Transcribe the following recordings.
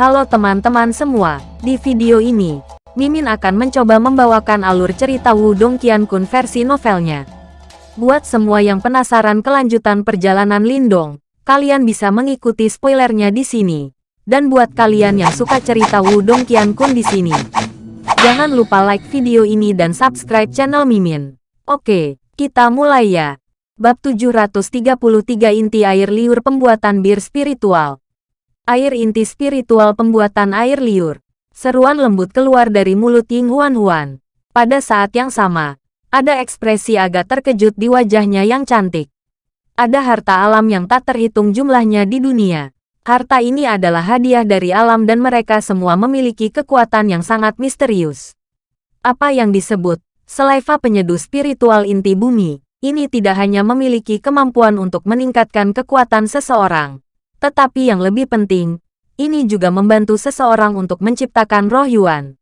Halo teman-teman semua, di video ini, Mimin akan mencoba membawakan alur cerita Wudong Qiankun versi novelnya. Buat semua yang penasaran kelanjutan perjalanan Lindong, kalian bisa mengikuti spoilernya di sini. Dan buat kalian yang suka cerita Wudong Qiankun di sini, jangan lupa like video ini dan subscribe channel Mimin. Oke, kita mulai ya. Bab 733 Inti Air Liur Pembuatan Bir Spiritual Air inti spiritual pembuatan air liur. Seruan lembut keluar dari mulut Ying Huan Huan. Pada saat yang sama, ada ekspresi agak terkejut di wajahnya yang cantik. Ada harta alam yang tak terhitung jumlahnya di dunia. Harta ini adalah hadiah dari alam dan mereka semua memiliki kekuatan yang sangat misterius. Apa yang disebut Selaiva penyeduh spiritual inti bumi, ini tidak hanya memiliki kemampuan untuk meningkatkan kekuatan seseorang, tetapi yang lebih penting, ini juga membantu seseorang untuk menciptakan roh Yuan.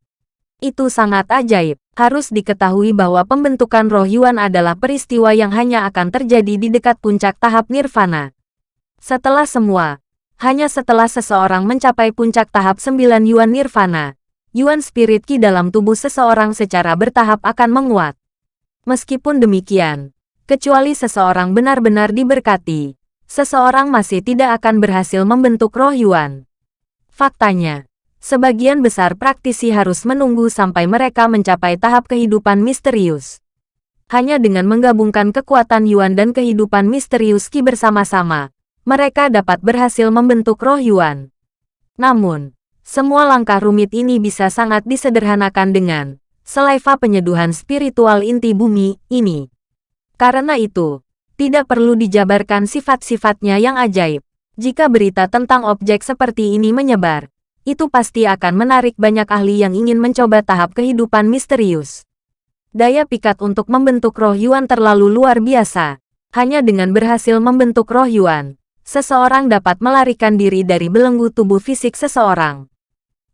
Itu sangat ajaib. Harus diketahui bahwa pembentukan roh Yuan adalah peristiwa yang hanya akan terjadi di dekat puncak tahap nirvana. Setelah semua, hanya setelah seseorang mencapai puncak tahap 9 Yuan nirvana, Yuan spirit ki dalam tubuh seseorang secara bertahap akan menguat. Meskipun demikian, kecuali seseorang benar-benar diberkati, seseorang masih tidak akan berhasil membentuk roh Yuan. Faktanya, sebagian besar praktisi harus menunggu sampai mereka mencapai tahap kehidupan misterius. Hanya dengan menggabungkan kekuatan Yuan dan kehidupan misterius Qi bersama-sama, mereka dapat berhasil membentuk roh Yuan. Namun, semua langkah rumit ini bisa sangat disederhanakan dengan selaiva penyeduhan spiritual inti bumi ini. Karena itu, tidak perlu dijabarkan sifat-sifatnya yang ajaib. Jika berita tentang objek seperti ini menyebar, itu pasti akan menarik banyak ahli yang ingin mencoba tahap kehidupan misterius. Daya pikat untuk membentuk roh Yuan terlalu luar biasa. Hanya dengan berhasil membentuk roh Yuan, seseorang dapat melarikan diri dari belenggu tubuh fisik seseorang.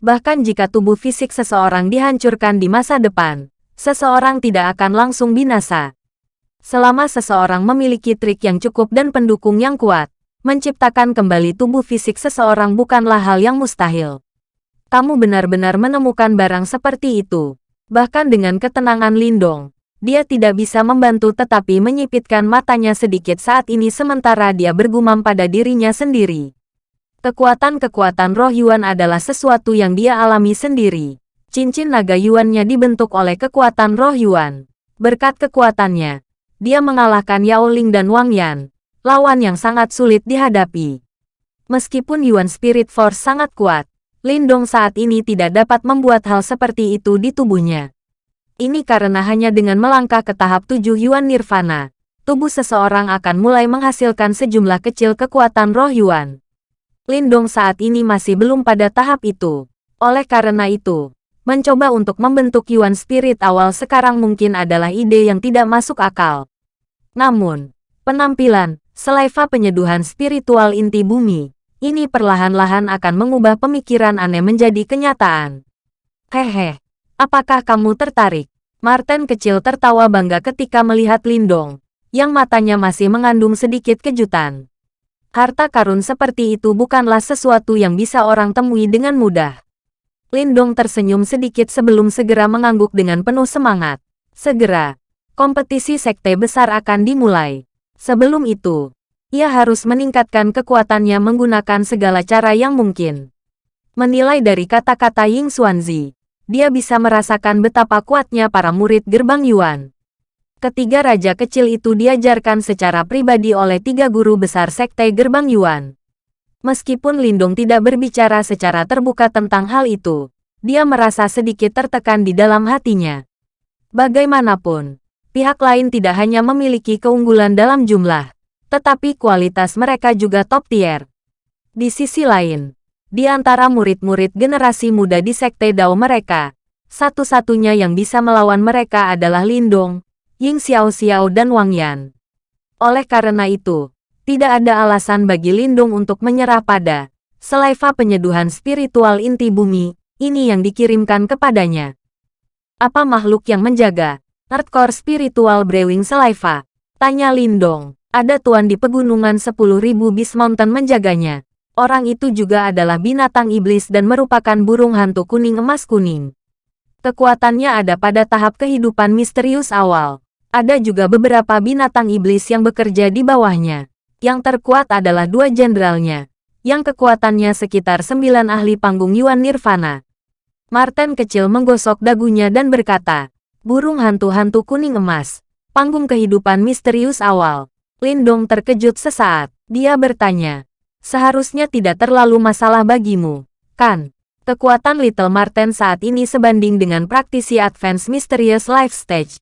Bahkan jika tubuh fisik seseorang dihancurkan di masa depan, seseorang tidak akan langsung binasa. Selama seseorang memiliki trik yang cukup dan pendukung yang kuat, menciptakan kembali tubuh fisik seseorang bukanlah hal yang mustahil. Kamu benar-benar menemukan barang seperti itu. Bahkan dengan ketenangan Lindong, dia tidak bisa membantu tetapi menyipitkan matanya sedikit saat ini sementara dia bergumam pada dirinya sendiri. Kekuatan-kekuatan roh Yuan adalah sesuatu yang dia alami sendiri. Cincin naga Yuannya dibentuk oleh kekuatan roh Yuan. Berkat kekuatannya, dia mengalahkan Yao Ling dan Wang Yan, lawan yang sangat sulit dihadapi. Meskipun Yuan Spirit Force sangat kuat, Lindong saat ini tidak dapat membuat hal seperti itu di tubuhnya. Ini karena hanya dengan melangkah ke tahap 7 Yuan Nirvana, tubuh seseorang akan mulai menghasilkan sejumlah kecil kekuatan roh Yuan. Lindong saat ini masih belum pada tahap itu. Oleh karena itu, mencoba untuk membentuk Yuan Spirit awal sekarang mungkin adalah ide yang tidak masuk akal. Namun, penampilan, selaiva penyeduhan spiritual inti bumi, ini perlahan-lahan akan mengubah pemikiran aneh menjadi kenyataan. Hehe, apakah kamu tertarik? Martin kecil tertawa bangga ketika melihat Lindong, yang matanya masih mengandung sedikit kejutan. Harta karun seperti itu bukanlah sesuatu yang bisa orang temui dengan mudah. Lindong tersenyum sedikit sebelum segera mengangguk dengan penuh semangat. Segera, kompetisi sekte besar akan dimulai. Sebelum itu, ia harus meningkatkan kekuatannya menggunakan segala cara yang mungkin. Menilai dari kata-kata Ying Xuanzi, dia bisa merasakan betapa kuatnya para murid gerbang Yuan. Ketiga raja kecil itu diajarkan secara pribadi oleh tiga guru besar sekte gerbang Yuan. Meskipun Lindung tidak berbicara secara terbuka tentang hal itu, dia merasa sedikit tertekan di dalam hatinya. Bagaimanapun, pihak lain tidak hanya memiliki keunggulan dalam jumlah, tetapi kualitas mereka juga top tier. Di sisi lain, di antara murid-murid generasi muda di Sekte Dao mereka, satu-satunya yang bisa melawan mereka adalah Lindong, Ying Xiao Xiao dan Wang Yan. Oleh karena itu, tidak ada alasan bagi Lindong untuk menyerah pada selaiva penyeduhan spiritual inti bumi, ini yang dikirimkan kepadanya. Apa makhluk yang menjaga Hardcore Spiritual Brewing Saliva. Tanya Lindong. Ada tuan di pegunungan 10.000 Beast Mountain menjaganya. Orang itu juga adalah binatang iblis dan merupakan burung hantu kuning emas kuning. Kekuatannya ada pada tahap kehidupan misterius awal. Ada juga beberapa binatang iblis yang bekerja di bawahnya. Yang terkuat adalah dua jenderalnya, yang kekuatannya sekitar sembilan ahli panggung Yuan Nirvana. Martin kecil menggosok dagunya dan berkata, burung hantu-hantu kuning emas, panggung kehidupan misterius awal. Lindong terkejut sesaat. Dia bertanya, seharusnya tidak terlalu masalah bagimu, kan? Kekuatan Little Marten saat ini sebanding dengan praktisi Advanced Mysterious Life Stage.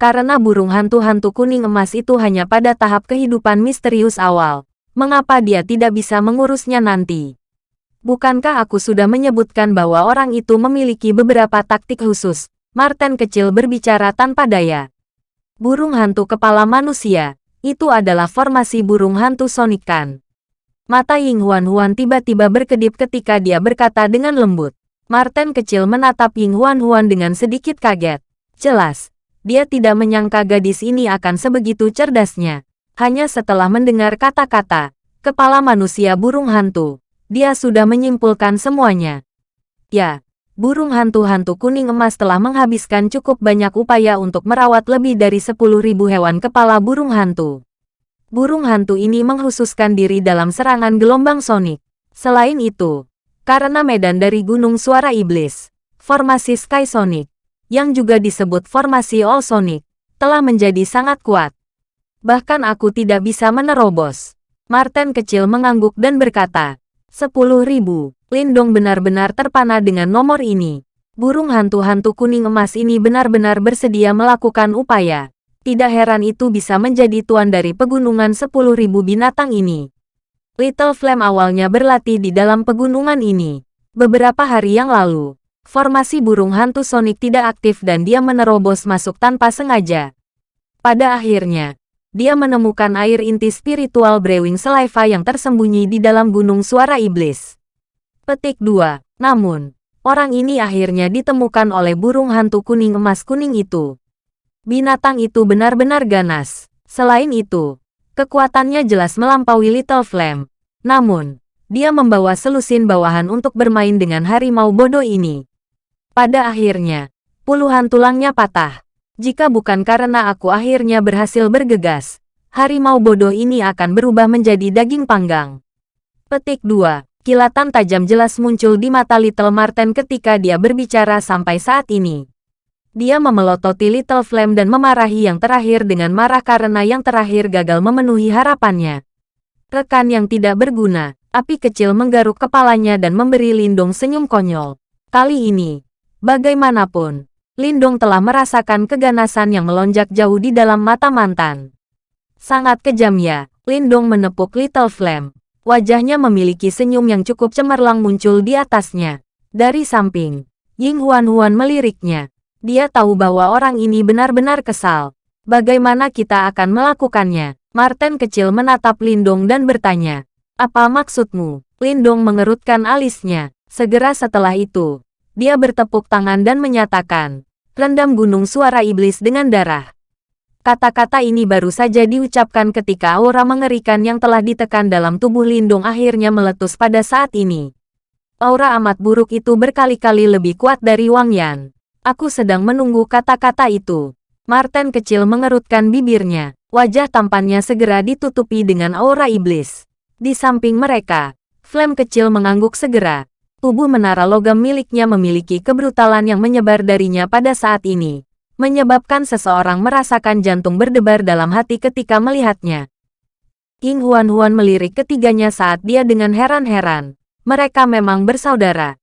Karena burung hantu-hantu kuning emas itu hanya pada tahap kehidupan misterius awal, mengapa dia tidak bisa mengurusnya nanti? Bukankah aku sudah menyebutkan bahwa orang itu memiliki beberapa taktik khusus? Marten kecil berbicara tanpa daya. Burung hantu kepala manusia, itu adalah formasi burung hantu Sonic kan? Mata Ying Huan Huan tiba-tiba berkedip ketika dia berkata dengan lembut. Martin kecil menatap Ying Huan Huan dengan sedikit kaget. Jelas, dia tidak menyangka gadis ini akan sebegitu cerdasnya. Hanya setelah mendengar kata-kata, kepala manusia burung hantu, dia sudah menyimpulkan semuanya. Ya, burung hantu-hantu kuning emas telah menghabiskan cukup banyak upaya untuk merawat lebih dari 10.000 hewan kepala burung hantu burung hantu ini menghususkan diri dalam serangan gelombang sonik. Selain itu, karena medan dari Gunung Suara Iblis, formasi Sky Sonic, yang juga disebut formasi All Sonic, telah menjadi sangat kuat. Bahkan aku tidak bisa menerobos. Martin kecil mengangguk dan berkata, Sepuluh ribu, Lindong benar-benar terpana dengan nomor ini. Burung hantu-hantu kuning emas ini benar-benar bersedia melakukan upaya. Tidak heran itu bisa menjadi tuan dari pegunungan 10.000 binatang ini. Little Flame awalnya berlatih di dalam pegunungan ini. Beberapa hari yang lalu, formasi burung hantu Sonic tidak aktif dan dia menerobos masuk tanpa sengaja. Pada akhirnya, dia menemukan air inti spiritual Brewing Saliva yang tersembunyi di dalam gunung suara iblis. Petik 2. Namun, orang ini akhirnya ditemukan oleh burung hantu kuning emas kuning itu. Binatang itu benar-benar ganas. Selain itu, kekuatannya jelas melampaui Little Flame. Namun, dia membawa selusin bawahan untuk bermain dengan harimau bodoh ini. Pada akhirnya, puluhan tulangnya patah. Jika bukan karena aku akhirnya berhasil bergegas, harimau bodoh ini akan berubah menjadi daging panggang. Petik 2. Kilatan tajam jelas muncul di mata Little Marten ketika dia berbicara sampai saat ini. Dia memelototi Little Flame dan memarahi yang terakhir dengan marah karena yang terakhir gagal memenuhi harapannya. Rekan yang tidak berguna, api kecil menggaruk kepalanya dan memberi Lindong senyum konyol. Kali ini, bagaimanapun, Lindong telah merasakan keganasan yang melonjak jauh di dalam mata mantan. Sangat kejam ya, Lindong menepuk Little Flame. Wajahnya memiliki senyum yang cukup cemerlang muncul di atasnya. Dari samping, Ying Huan Huan meliriknya. Dia tahu bahwa orang ini benar-benar kesal. Bagaimana kita akan melakukannya? Martin kecil menatap Lindong dan bertanya. Apa maksudmu? Lindong mengerutkan alisnya. Segera setelah itu, dia bertepuk tangan dan menyatakan, rendam gunung suara iblis dengan darah. Kata-kata ini baru saja diucapkan ketika aura mengerikan yang telah ditekan dalam tubuh Lindung akhirnya meletus pada saat ini. Aura amat buruk itu berkali-kali lebih kuat dari Wang Yan. Aku sedang menunggu kata-kata itu. Martin kecil mengerutkan bibirnya. Wajah tampannya segera ditutupi dengan aura iblis. Di samping mereka, Flame kecil mengangguk segera. Tubuh menara logam miliknya memiliki kebrutalan yang menyebar darinya pada saat ini. Menyebabkan seseorang merasakan jantung berdebar dalam hati ketika melihatnya. King Huan Huan melirik ketiganya saat dia dengan heran-heran. Mereka memang bersaudara.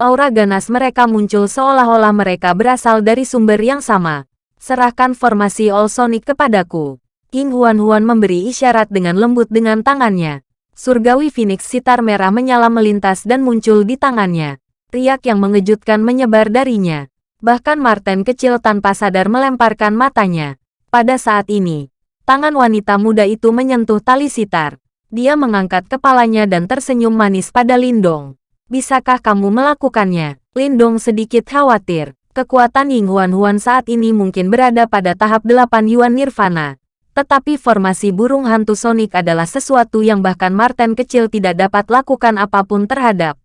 Aura ganas mereka muncul seolah-olah mereka berasal dari sumber yang sama. Serahkan formasi All Sonic kepadaku. King Huan Huan memberi isyarat dengan lembut dengan tangannya. Surgawi Phoenix sitar merah menyala melintas dan muncul di tangannya. Riak yang mengejutkan menyebar darinya. Bahkan Martin kecil tanpa sadar melemparkan matanya. Pada saat ini, tangan wanita muda itu menyentuh tali sitar. Dia mengangkat kepalanya dan tersenyum manis pada Lindong. Bisakah kamu melakukannya? Lindong sedikit khawatir. Kekuatan Ying Huan Huan saat ini mungkin berada pada tahap 8 Yuan Nirvana. Tetapi formasi burung hantu Sonic adalah sesuatu yang bahkan Martin kecil tidak dapat lakukan apa pun terhadap.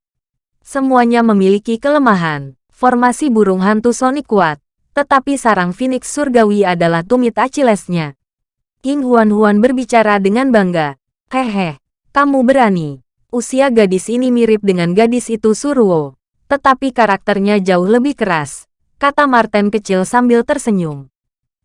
Semuanya memiliki kelemahan. Formasi burung hantu Sonic kuat, tetapi sarang Phoenix surgawi adalah tumit Achillesnya. King Huan-Huan berbicara dengan bangga. Hehe, kamu berani. Usia gadis ini mirip dengan gadis itu Suruo. Tetapi karakternya jauh lebih keras, kata Martin kecil sambil tersenyum.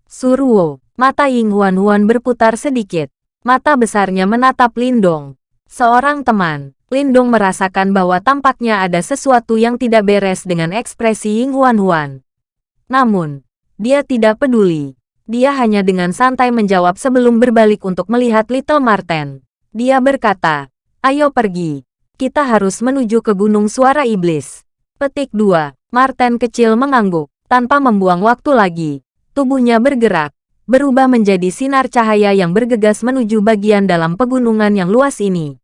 Suruo, mata Ying Huan-Huan berputar sedikit. Mata besarnya menatap Lindong. Seorang teman, Lindong merasakan bahwa tampaknya ada sesuatu yang tidak beres dengan ekspresi Ying Huan-Huan. Namun, dia tidak peduli. Dia hanya dengan santai menjawab sebelum berbalik untuk melihat Little Marten. Dia berkata, ayo pergi. Kita harus menuju ke Gunung Suara Iblis. Petik 2. Marten kecil mengangguk. Tanpa membuang waktu lagi, tubuhnya bergerak, berubah menjadi sinar cahaya yang bergegas menuju bagian dalam pegunungan yang luas ini.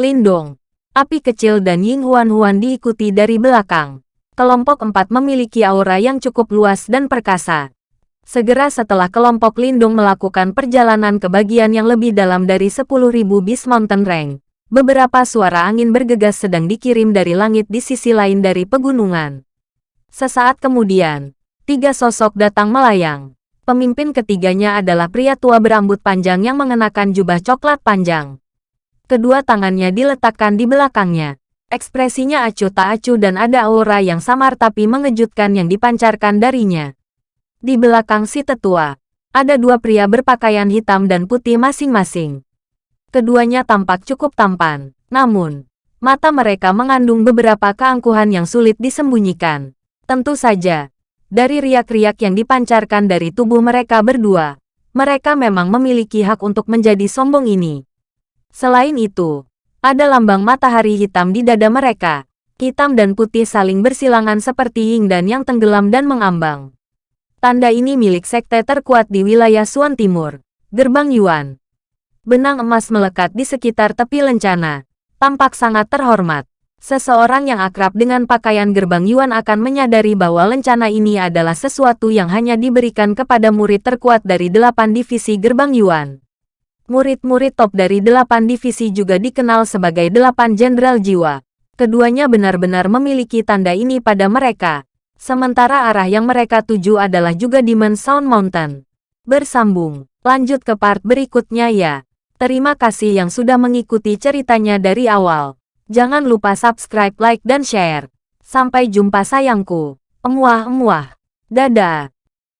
Lindong, api kecil dan Ying Huan-Huan diikuti dari belakang kelompok empat memiliki aura yang cukup luas dan perkasa. Segera setelah kelompok Lindung melakukan perjalanan ke bagian yang lebih dalam dari 10.000 Beast Mountain Range, beberapa suara angin bergegas sedang dikirim dari langit di sisi lain dari pegunungan. Sesaat kemudian, tiga sosok datang melayang. Pemimpin ketiganya adalah pria tua berambut panjang yang mengenakan jubah coklat panjang. Kedua tangannya diletakkan di belakangnya. Ekspresinya acuh tak acuh dan ada aura yang samar tapi mengejutkan yang dipancarkan darinya. Di belakang si tetua, ada dua pria berpakaian hitam dan putih masing-masing. Keduanya tampak cukup tampan, namun, mata mereka mengandung beberapa keangkuhan yang sulit disembunyikan. Tentu saja, dari riak-riak yang dipancarkan dari tubuh mereka berdua, mereka memang memiliki hak untuk menjadi sombong ini. Selain itu, ada lambang matahari hitam di dada mereka. Hitam dan putih saling bersilangan seperti yin dan yang tenggelam dan mengambang. Tanda ini milik sekte terkuat di wilayah Suan Timur, Gerbang Yuan. Benang emas melekat di sekitar tepi lencana. Tampak sangat terhormat. Seseorang yang akrab dengan pakaian Gerbang Yuan akan menyadari bahwa lencana ini adalah sesuatu yang hanya diberikan kepada murid terkuat dari delapan divisi Gerbang Yuan. Murid-murid top dari delapan divisi juga dikenal sebagai delapan jenderal jiwa. Keduanya benar-benar memiliki tanda ini pada mereka. Sementara arah yang mereka tuju adalah juga Demon Sound Mountain. Bersambung, lanjut ke part berikutnya ya. Terima kasih yang sudah mengikuti ceritanya dari awal. Jangan lupa subscribe, like, dan share. Sampai jumpa sayangku. Emuah-emuah. Dadah.